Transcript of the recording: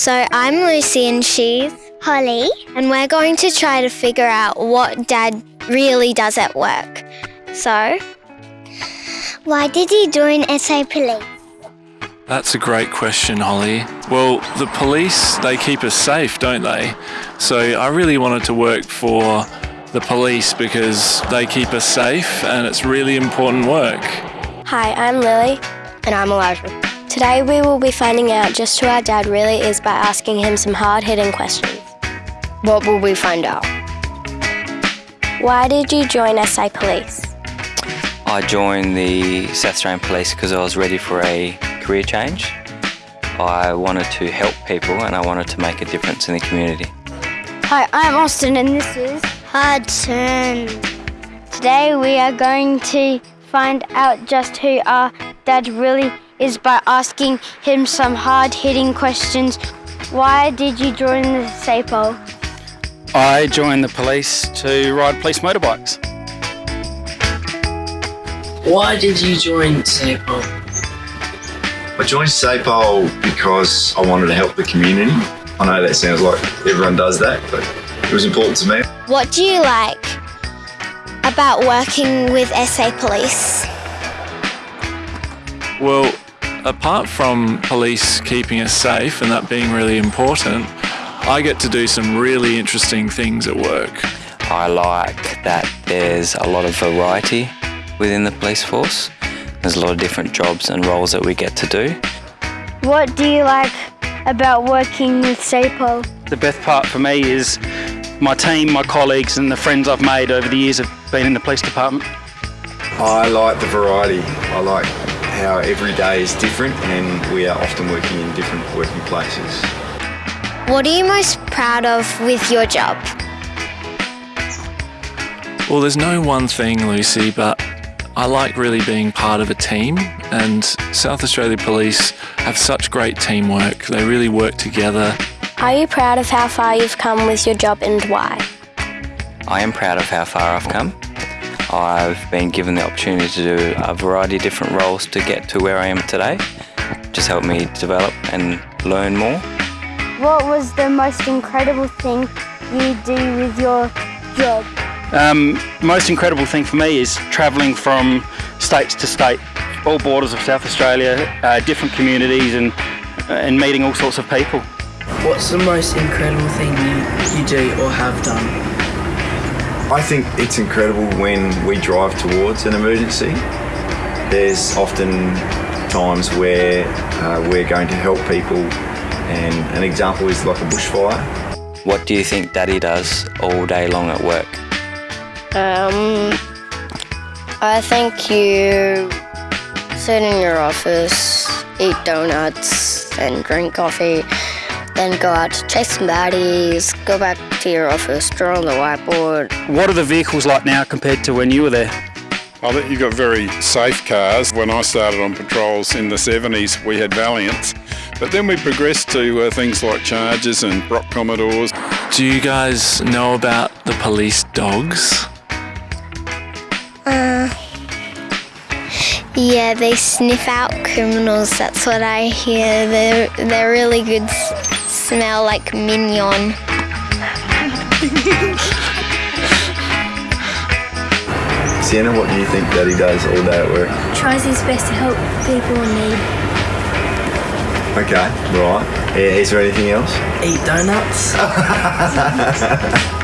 So I'm Lucy and she's Holly. and we're going to try to figure out what Dad really does at work. So, Why did you join SA Police? That's a great question, Holly. Well, the police, they keep us safe, don't they? So I really wanted to work for the police because they keep us safe and it's really important work. Hi, I'm Lily. And I'm Elijah. Today we will be finding out just who our dad really is by asking him some hard hitting questions. What will we find out? Why did you join SA Police? I joined the South Australian Police because I was ready for a career change. I wanted to help people and I wanted to make a difference in the community. Hi, I'm Austin and this is Hudson. Today we are going to find out just who our dad really is by asking him some hard hitting questions. Why did you join the SAPOL? I joined the police to ride police motorbikes. Why did you join SAPOL? I joined SAPOL because I wanted to help the community. I know that sounds like everyone does that, but it was important to me. what do you like about working with SA Police? Well, apart from police keeping us safe and that being really important, I get to do some really interesting things at work. I like that there's a lot of variety within the police force. There's a lot of different jobs and roles that we get to do. What do you like about working with SAPOL? The best part for me is my team, my colleagues, and the friends I've made over the years of being in the police department. I like the variety. I like how every day is different and we are often working in different working places. What are you most proud of with your job? Well, there's no one thing, Lucy, but I like really being part of a team, and South Australia Police have such great teamwork. They really work together. Are you proud of how far you've come with your job and why? I am proud of how far I've come. I've been given the opportunity to do a variety of different roles to get to where I am today. Just helped me develop and learn more. What was the most incredible thing you do with your job? Um, most incredible thing for me is travelling from states to state, all borders of South Australia, uh, different communities, and and meeting all sorts of people. What's the most incredible thing you, you do or have done? I think it's incredible when we drive towards an emergency. There's often times where uh, we're going to help people, and an example is like a bushfire. What do you think Daddy does all day long at work? Um, I think you sit in your office, eat donuts, and drink coffee, then go out to chase some baddies, go back to your office, draw on the whiteboard. What are the vehicles like now compared to when you were there? I think you've got very safe cars. When I started on patrols in the 70s, we had Valiants. But then we progressed to uh, things like Chargers and Brock Commodores. Do you guys know about the police dogs? Yeah, they sniff out criminals. That's what I hear. They're they're really good. S- Smell like mignon. Sienna, what do you think Daddy does all day at work? Tries his best to help people in need. Okay, right. Yeah, is there anything else? Eat donuts?